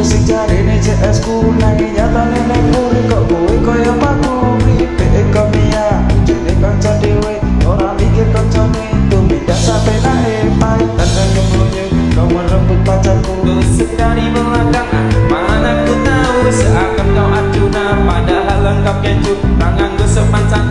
Kau sing cari CS ku nanging nyata nang memori kok kowe koyo paku? Patuh Ripe kau mia Jadi kau cari mikir kancane. Tumindak sampe nae Pahit tanda kemulunya Kau merebut pacarku. Kau dari belakang Mana ku tahu? Seakan kau acuna Padahal lengkap kecut Tangan gue semacam